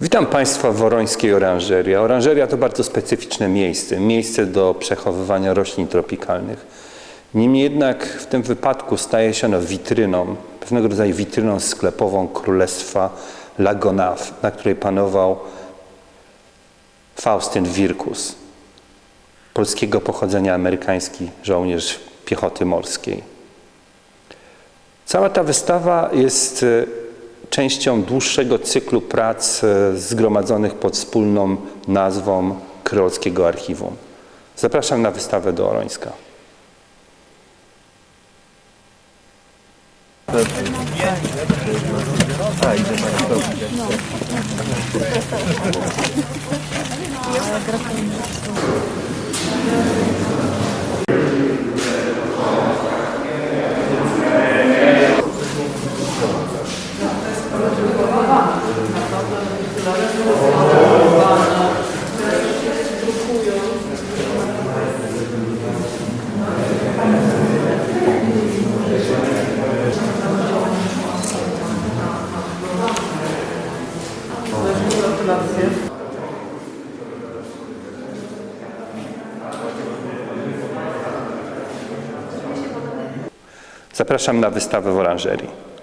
Witam Państwa w Worońskiej Oranżerii. Oranżeria to bardzo specyficzne miejsce, miejsce do przechowywania roślin tropikalnych. Niemniej jednak w tym wypadku staje się ono witryną, pewnego rodzaju witryną sklepową Królestwa Lagonaw, na której panował Faustyn Wirkus, polskiego pochodzenia amerykański żołnierz piechoty morskiej. Cała ta wystawa jest e, częścią dłuższego cyklu prac e, zgromadzonych pod wspólną nazwą Kreolskiego Archiwum. Zapraszam na wystawę do Orońska. Zapraszam na wystawę w Oranżerii.